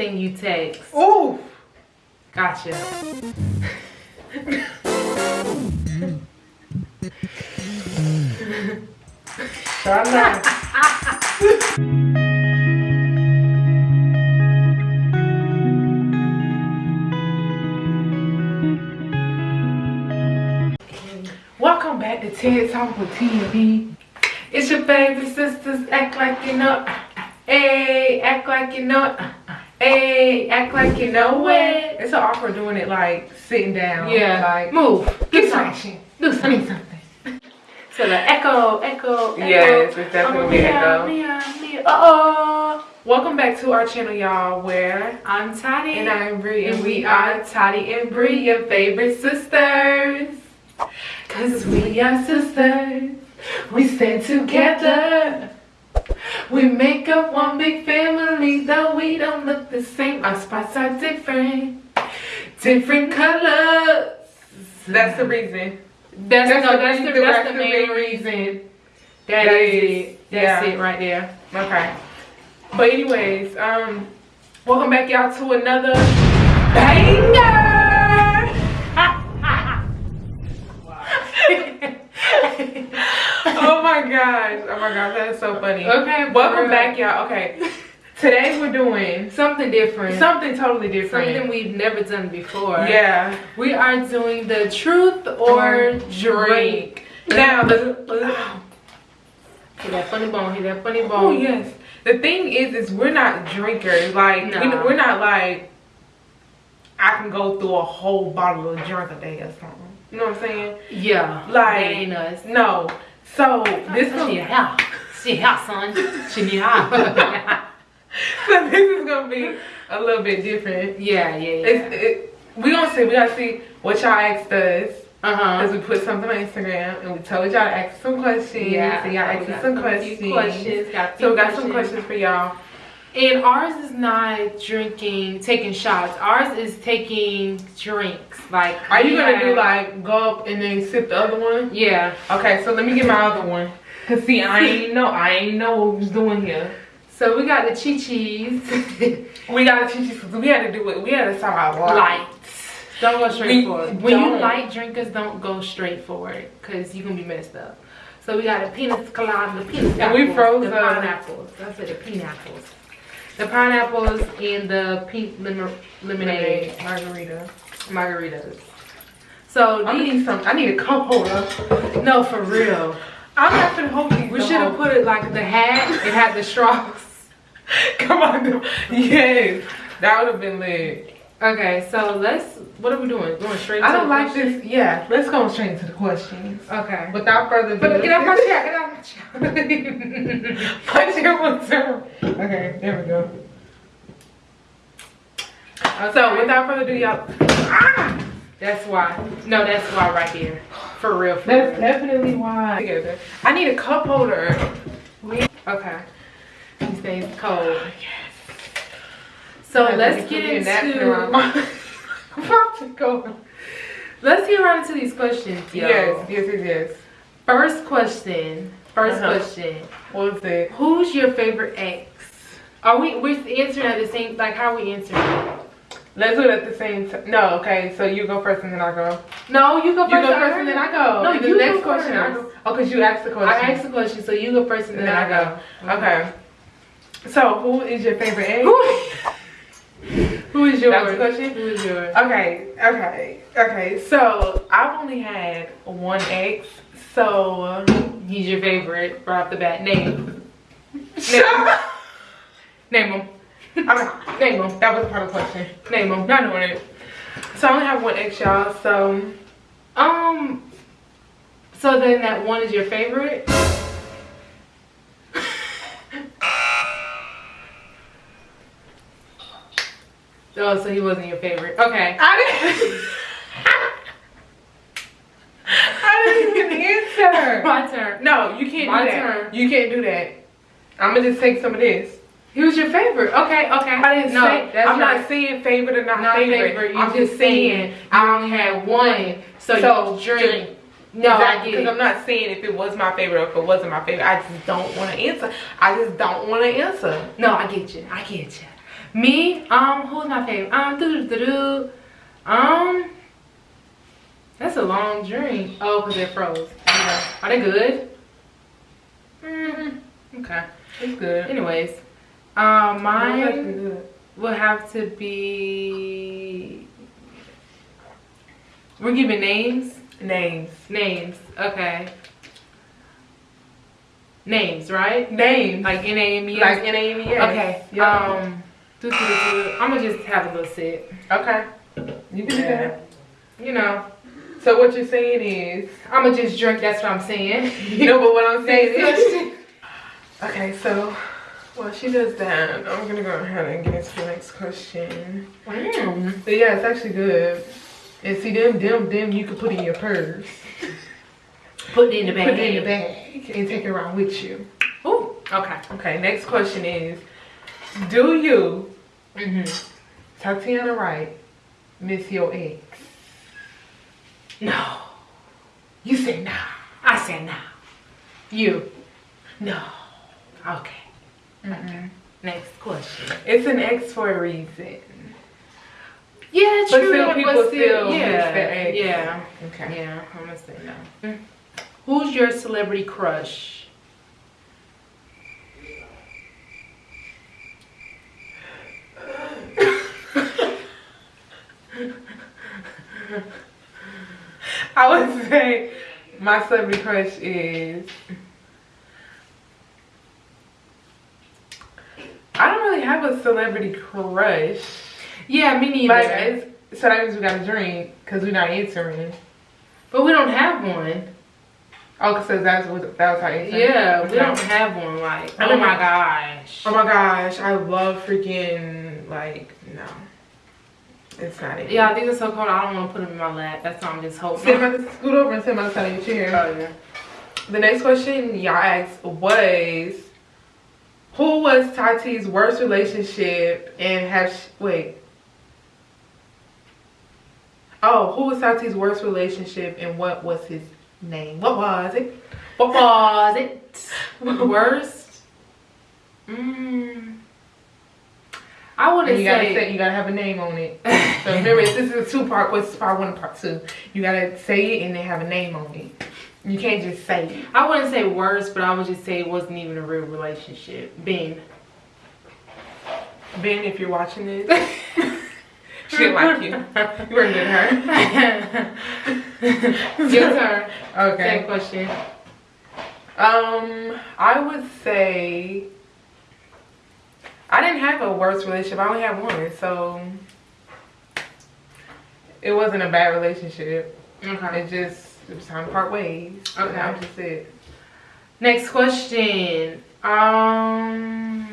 thing you text. Ooh. Gotcha. Try. Welcome back to TED Talk with TNB. It's your favorite sisters. Act like you know. Hey, act like you know. Hey, act like you know it. It's so awkward doing it like sitting down. Yeah. Like, Move. get Do something. Do something. something. So the echo, echo, echo. Yes, it's definitely oh, echo. Mia, Mia. Uh-oh. Welcome back to our channel, y'all, where I'm Toddy. And I'm Bree, and we are Toddy and Bree, your favorite sisters. Cause we are sisters, we stand together. We make up one big family, though we don't look the same. Our spots are different, different colors. That's the reason. That's, no, that's the, reason- that's the main reason. That That is is- it. That's yeah. it right there. Okay. But anyways, um, welcome back y'all to another banger. My gosh. Oh my gosh, that is so funny. Okay, Welcome back y'all. Okay. Today we're doing Something different. something totally different. Something we've never done before. yeah. We are doing the truth or drink. Now the Hit that funny bone. Hit that funny oh, bone. Oh yes. The thing is, is we're not drinkers. Like we're not like I can go through a whole bottle of drink a day or something. You know what I'm saying? Yeah. Like- that ain't us. No. So this She is hell. She hell, son. She help. so this is gonna be a little bit different. yeah, yeah, yeah. It's, it, we gonna see. We gotta see what y'all asked us. Uh huh. Cause we put something on Instagram and we told y'all to ask some questions. Yeah. And y'all asked some questions. questions. Got So we got some questions for y'all. And ours is not drinking, taking shots. Ours is taking drinks. Like, Are you gonna do like gulp and then sip the other one? Yeah. Okay, so let me get my other one. Cause see, I ain't know, I ain't know what was doing here. So we got the chi chis. We gotta teach you. We had to do it. We had to start out light. light. Don't go straight We for it. When you don't. light drinkers, don't go straight forward because you're gonna be messed up. So we got the pina colada, the pina And we froze the the- pineapples. That's it, the pineapples. The pineapples and the pink lim- lemonade margarita. margaritas. So I need some. I need a cup holder. no, for real. I'm not gonna hold these. We should have put it like the hat. It had the straws. Come on, yes, that would have been lit. Okay, so let's. What are we doing? Going straight. I don't like question? this. Yeah, let's go straight into the questions. Okay. Without further ado, But get out my chair. Get out my chair. Punch your one time. Okay, there we go. So without further ado, y'all. Ah! That's why. No, that's why right here. For real. For That's real. definitely why. Together. I need a cup holder. Okay. He stays cold. So let's get into I'm about to go. let's get right into these questions, yo. Yes, yes, yes, yes. First question. 1st Uh-huh. question. What was it? Who's your favorite ex? Are we we're answering at the same like how are we answering? Let's do it at the same time. No, okay. So you go first and then I go. No, you go first. You go first and then I go. No, And the next go question I go. Oh, because you asked the question. I asked the question, so you go first and and then, then I go. Okay. So who is your favorite egg? Who is That was yours? the question? Who is yours? Okay, okay, okay. So I've only had one ex. So He's your favorite right off the bat. Name. name, Name him. I mean, Name him. that was part of the question. Name him. Not doing it. So I only have one ex, y'all. So Um. So then that one is your favorite. Oh, so he wasn't your favorite. Okay. I didn't. I didn't even answer. My turn. No, you can't My do that. turn. You can't do that. I'm gonna just take some of this. He was your favorite. Okay. Okay. I didn't no, say. That's I'm right. not saying favorite or not, Not favorite. favorite, you I'm just saying I only had one. So, So, drink. drink. No, I exactly. Because. I'm not saying if it was my favorite or if it wasn't my favorite. I just don't want to answer. I just don't want to answer. No, I get you. I get you. Me, um, who's my favorite? Um, doo doo doo Um, that's a long drink. Oh, because they're froze. Yeah. Are they good? Mm, okay. It's good. Anyways, um, mine will have to be. We're giving names. Names. Names. Okay. Names, right? Names. Like N A M E. Like N A M E S. Okay. Um. Doo doo doo. I'm gonna just have a little sip. okay. You can do that. You know, So what you're saying is, I'm gonna just drink. That's what I'm saying. you know, but what I'm saying is. Okay, so while she does that, I'm gonna go ahead and get into the next question. Mm. But yeah, it's actually good. And see them, them, them you can put in your purse. Put it in the bag. Put it in the bag and take it around with you. Ooh. Okay. Okay, next question is Do you, Mhm. Tatiana Wright, miss your ex? No. You say nah. I said no. You. No. Okay. Mm-mm. Next question. It's an ex for a reason. Yeah, true. But still, people but still miss yeah, their ex. yeah, Okay. yeah. I'm gonna say no. Who's your celebrity crush? I would say my celebrity crush is. I don't really have a celebrity crush. Yeah, me neither. Like, it's, so that means we got to drink because we're not answering. but we don't have one. Oh, because that's what that was our answer. Yeah, we don't have one. Like, oh my gosh. Oh my gosh, I love freaking like no, it's not it. Yeah, these are so cold. I don't want to put them in my lap. That's why I'm just holding. Sit on the, scoot over and sit on the side of your chair. Oh, yeah. The next question y'all asked was, who was Tati's worst relationship and have sh- wait? Oh, who was Tati's worst relationship and what was his name? What was it? What was it? Worst? Mm. I wouldn't And you gotta say. say you gotta have a name on it. So remember, this is a two part. What's part one and part two? You gotta say it and then have a name on it. You can't just say it. I wouldn't say worse, but I would just say it wasn't even a real relationship. Ben. Ben, if you're watching this, she didn't like you. You weren't good her. Your turn. Okay. Same question. Um, I would say didn't have a worse relationship. I only had one, so it wasn't a bad relationship. Okay. It just it was time to part ways. Okay. that just it. Next question. Um,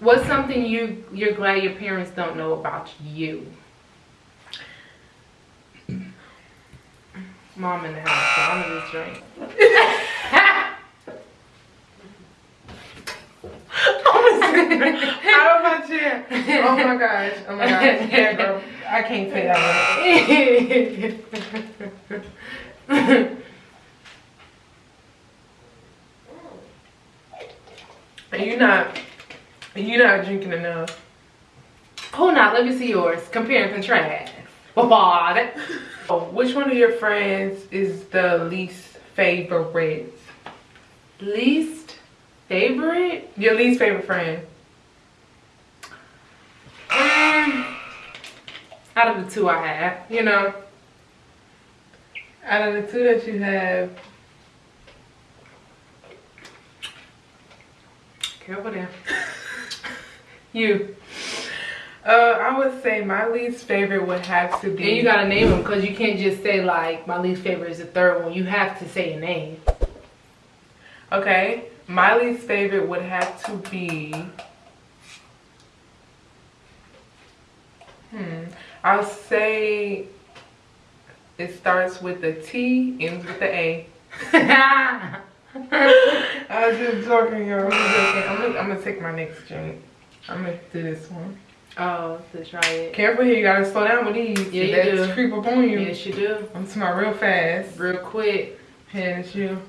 what's something you you're glad your parents don't know about you? Mom in the house, so I'm gonna just drink. Out of my chair. Oh my gosh. Oh my gosh. Yeah, girl. I can't say that one. You not you not drinking enough. Hold on, let me see yours. Compare and contrast. What? Oh, which one of your friends is the least favorite? Least favorite? Your least favorite friend. Um, out of the two I have, you know. Out of the two that you have, Careful there. you. uh, I would say my least favorite would have to be. And you gotta name them because you can't just say like my least favorite is the third one. You have to say a name. Okay, my least favorite would have to be. Hmm. I'll say it starts with the T, ends with the A. I was just joking, y'all. I'm. I'm gonna, I'm gonna take my next drink. I'm gonna do this one. oh, to try it. Careful here, you gotta slow down with these. Yeah, you do. creep up on you. Yes, you do. I'm smart real fast. Real quick. It's you.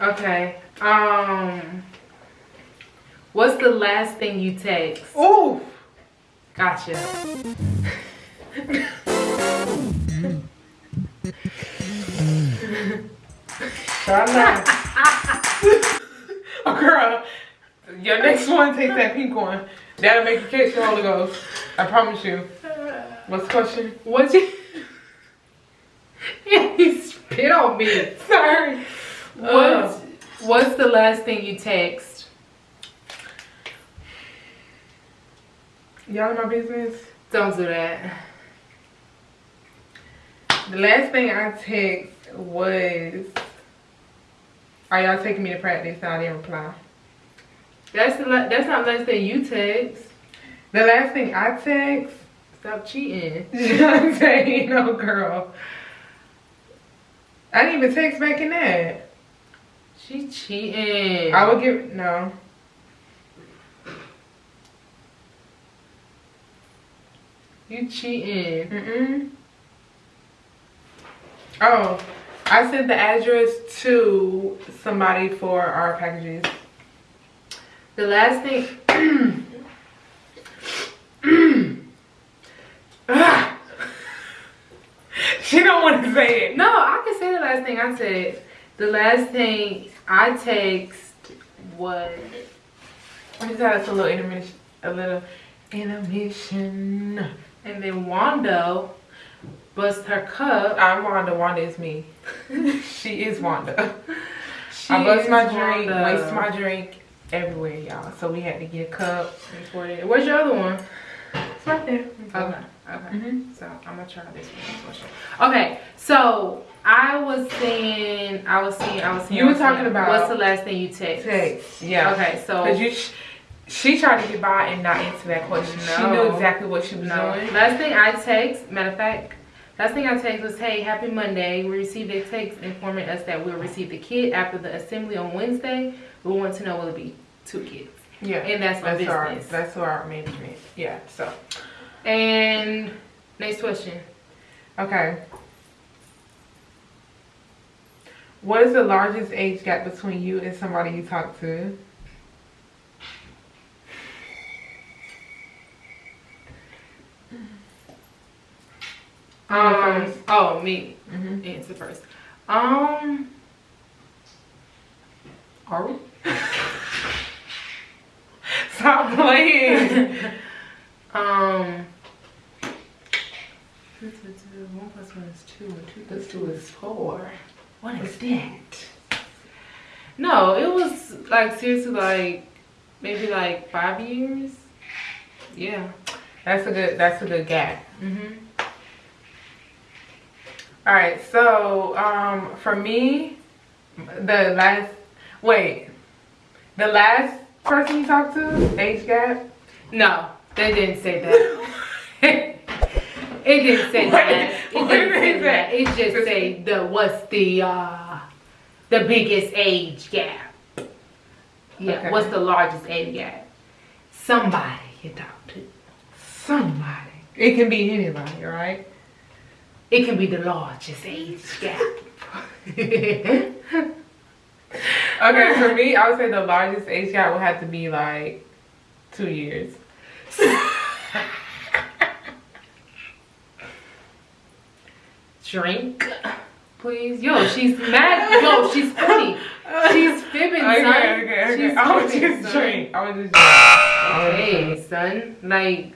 Okay. Um. What's the last thing you text? Ooh. Gotcha. Try not. oh, girl. Your next one, take that pink one. That'll make you catch the Holy Ghost. I promise you. What's the question? What's you? yeah, he spit on me. Sorry. What's uh. What's the last thing you text? Y'all in my business? Don't do that. The last thing I text was, are y'all taking me to practice? I didn't reply. That's the that's not the last thing you text. The last thing I text, Stop cheating. Shantae, no girl. I didn't even text back in that. She cheating. I would give, no. You cheating. Mm-mm. Oh, I sent the address to somebody for our packages. The last thing. She don't want to say it. No, I can say the last thing I said. The last thing I text was I just had a little intermission, a little intermission. And then Wanda bust her cup. I'm Wanda. Wanda is me. she is Wanda. She I bust my drink, Wanda. waste my drink everywhere, y'all. So we had to get a cup. Where's your other one? It's right there. Okay. Okay. Mhm. So I'm gonna try this one. Okay. So I was saying, I was seeing, I was seeing. You were talking about- what's the last thing you text? Text. Yeah. Okay. So Cause you, she tried to get by and not answer that question. She knew exactly what she was No. doing. Last thing I text, matter of fact, last thing I text was, hey, happy Monday. We received a text informing us that we'll receive the kit after the assembly on Wednesday. We want to know will it be two kids? Yeah. And that's my That's our business. that's our management. Yeah. So And next question. okay. What is the largest age gap between you and somebody you talk to? Um, first. oh, me. Mm-hmm. Answer first. Um, are we? Stop playing. Um, two, two, two, one plus one is two, and two plus two is four. What is that? No, it was like seriously like maybe like five years. Yeah. that's a good that's a good gap. Mhm. All right, so um, for me, the last wait, the last person you talked to, age gap. No, they didn't say that. it didn't say that. It What didn't say that. that? It just say the what's the uh the biggest age gap. Yeah, Okay. what's the largest age gap? Somebody you talk to. Somebody. It can be anybody, right? It can be the largest age gap. Okay, for me, I would say the largest age gap would have to be like two years. Drink, please. Yo, she's mad. Yo, she's funny. She's fibbing, Okay, son. okay, okay. She's I would fibbing, just son. drink. I would just drink. I would just Hey, son. Like,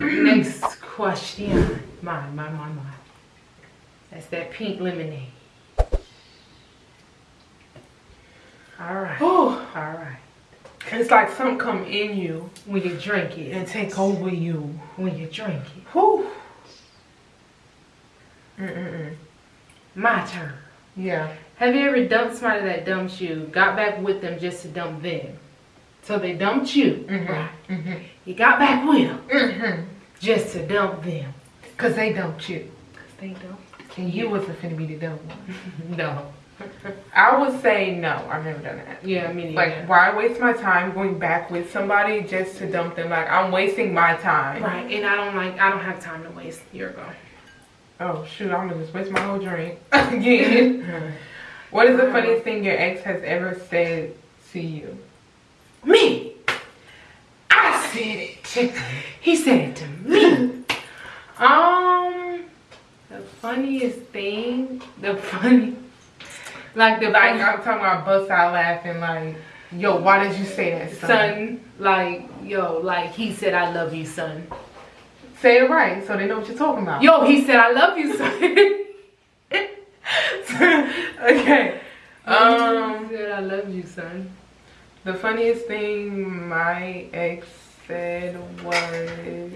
next question. Mine, mine, mine, mine. That's that pink lemonade. All right. Oh, All right. it's like something come in you When you drink it, and take over you. when you drink it. Whew. Mm-mm-mm. My turn. Yeah. Have you ever dumped somebody that dumped you, got back with them just to dump them? So they dumped you, Mm-hmm. right? Mm-hmm. You got back with them Mm-hmm. just to dump them. Cause they dumped you. Cause they dump. And you wasn't finna be the dumb one. No. I would say no. I've never done that. Yeah, I mean, Like, why waste my time going back with somebody just to dump them? Like, I'm wasting my time. right, and I don't like. I don't have time to waste. You're go. Oh shoot, I'm gonna just waste my whole drink again. what is the funniest thing your ex has ever said to you? Me. I said it. He said it to me. Um, the funniest thing, the funny, like the Like I'm talking about bust out laughing like, yo, why did you say that, son? son, like yo, like he said I love you, son. Say it right so they know what you're talking about. Yo, he said I love you, son. okay. Um he said I love you, son. The funniest thing my ex said was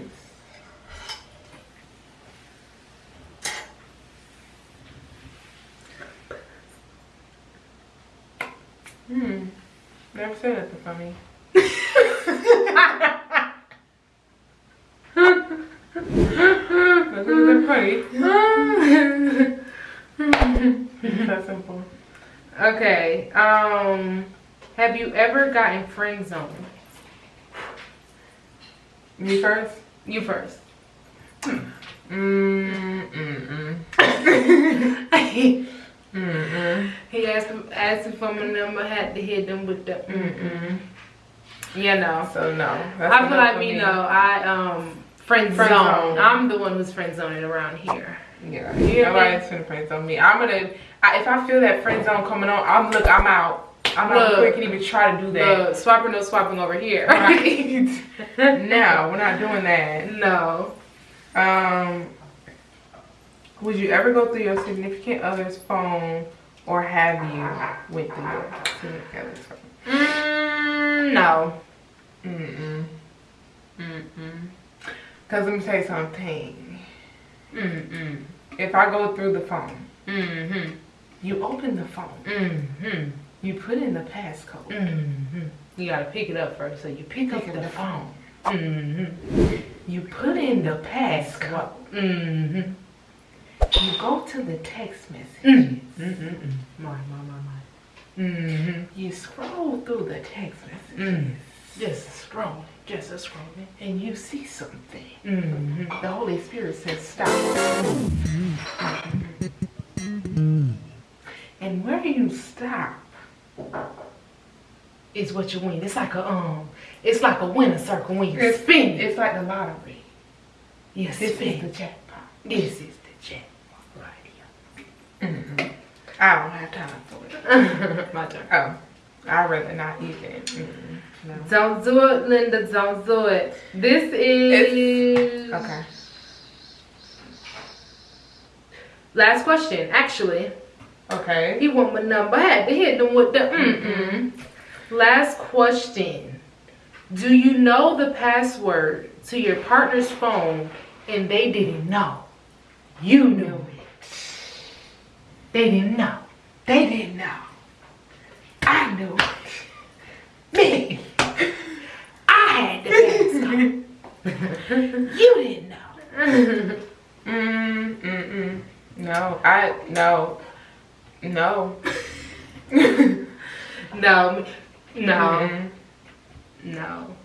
Hmm. Never said to funny. Wasn't that funny? That's simple. okay. Um, have you ever gotten friend zoned? Me first? You first. Mm, mm, he mm, mm, asked asked for my number, had to hit them with the mm. You know. So no. I feel like me, me. No, I um friend, friend zone. zone. I'm the one who's friend zoning around here. Yeah, Yeah. nobody's finna friend zone me. I'm gonna, I, if I feel that friend zone coming on, I'm look, I'm out. I'm not Look. you can even try to do that. Swapper no swapping over here. Right. no, we're not doing that. no. Um, would you ever go through your significant other's phone, or have you went through your significant other's phone? Mm, no. Mm-mm. Mm-mm. Cause let me tell you something. Mm-mm. If I go through the phone, Mm-hmm. you open the phone, Mm-hmm. You put in the passcode, Mm-hmm. You gotta pick it up first, so you pick up pick up the the phone, Mm-hmm. you put in the passcode, Mm-hmm. you go to the text message, Mm-hmm. My, my, my, my. Mm-hmm. you scroll through the text messages, Mm. Just a scrolling. Just scrolling. and you see something. Mm-hmm. The Holy Spirit says stop. And where do you stop, Is what you win. It's like a um. It's like a winner circle when you It's- spin it. it's like the lottery. Yes, This is spin. the jackpot. This is the jackpot right Mm-mm. I don't have time for it. My turn. Oh, I'd rather not even. Mm-mm. No. Don't do it, Linda. Don't do it. This is Okay. last question. Actually, Okay. he want my number. I had to hit them with the mm-mm. Last question. Do you know the password to your partner's phone and they didn't know? You knew it. They didn't know. They didn't know. I knew it. Me. I had the passcode. You didn't know. Mm, mm, mm. No, I no, no, no, no, Mm-mm. no.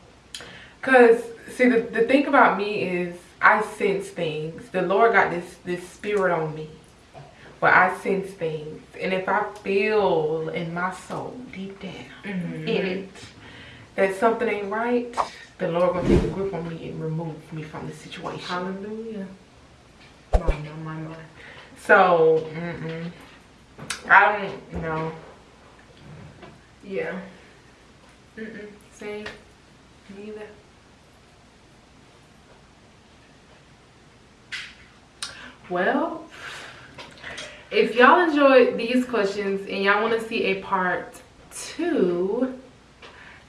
Cause see the the thing about me is I sense things. The Lord got this this spirit on me, where I sense things, and if I feel in my soul deep down Mhm. in it that something ain't right, the Lord gonna take a grip on me and remove me from the situation. Hallelujah. My, my, my, my. So, mm-mm. I don't know. Yeah. Mm-mm. Same. Neither. Well, if y'all enjoyed these questions and y'all want to see a part two,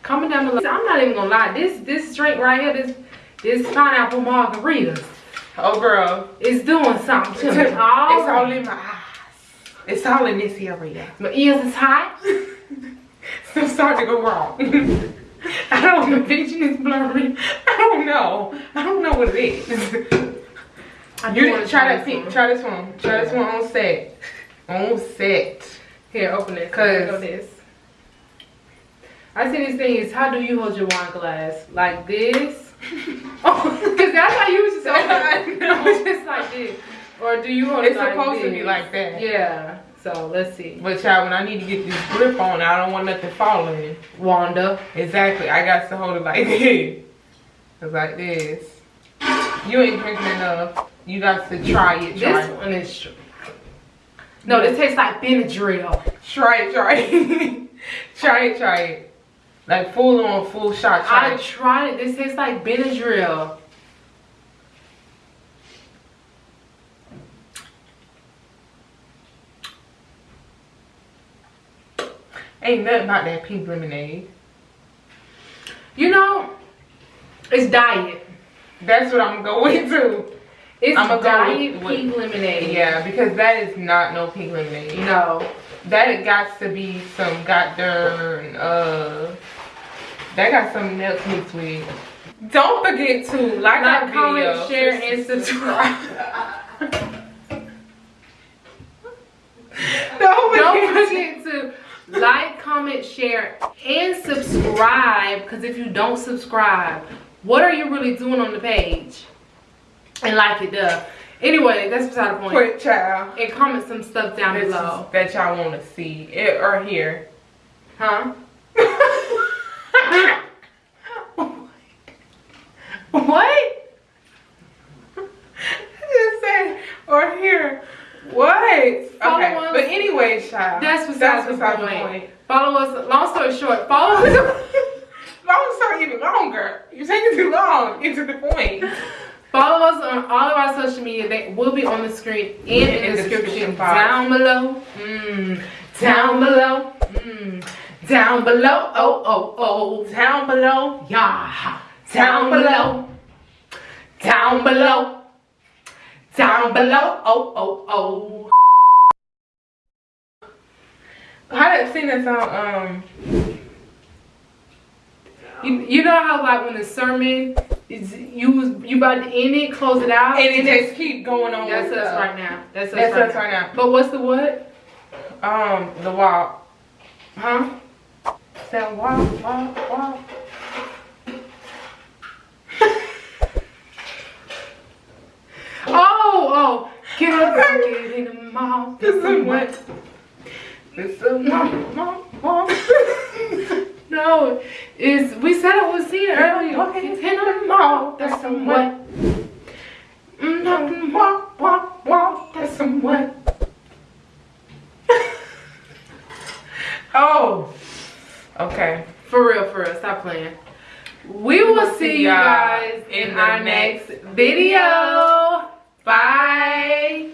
comment down below. I'm not even gonna lie. This this drink right here, this this pineapple margarita, Oh, girl. is doing something to It's, me. it's all in my eyes. It's all in this area. My ears is hot. So starting to go wrong. I don't know. Vision is blurry. I don't know. I don't know what it is. I You didn't try that this one. Try this one. Try this one on set. On set. Here, open it. Cause- this. I see these things. how do you hold your wine glass like this? oh, cause that's how you used to say. I it. know. Was just like this. Or do you hold It's it like supposed to be like that. Yeah. So let's see. But child, when I need to get this grip on, I don't want nothing falling. Wanda. Exactly. I got to hold it like this. It's like this. You ain't drinking enough. You got to try it. Try This it. one is. No, this tastes like Benadryl. Try it. Try it. try it. Try it. Like full on, full shot. Try I it. tried it. This tastes like Benadryl. Ain't nothing about that pink lemonade. You know, it's diet. That's what I'm going to. It's go diet with- with- pink lemonade. Yeah, because that is not no pink lemonade. No. That it got to be some goddamn uh that got some else mixed with. Don't forget to like, our Like, comment, video. share, and subscribe. Don't Don't forget. forget to like, comment, share, and subscribe. Because if you don't subscribe, what are you really doing on the page? And like it, duh. Anyway, that's beside the point. Quick child. And comment some stuff down This below. that y'all want to see it, or hear. Huh? what? just said or hear. What? Follow okay. us. But anyway, child. That's besides the beside point. Follow us. Long story short, follow us. Long story even longer. You're taking too long. Get to the point. Follow us on all of our social media. They will be on the screen and in the description down below. Mm, down below. Mm, down below. Oh, oh, oh. Down below. Yeah. Down below. Down below. Down below. Oh, oh, oh. How did sing that song? Um. You, you know how like when the sermon is you was you about to end it, close it out, And it just keep going on. that's with us right now. That's us, That's right, us now. right now. But what's the what? Um, the walk. Huh? That walk, walk, walk. Oh, oh, get up and get in the mouth. This is what. No, is we said it was here earlier. Walking Get in the mouth. That's some? Mm, talking walk, walk, walk. That's some what? Oh. Okay. For real, for real. Stop playing. We will see you guys in our next video. Bye.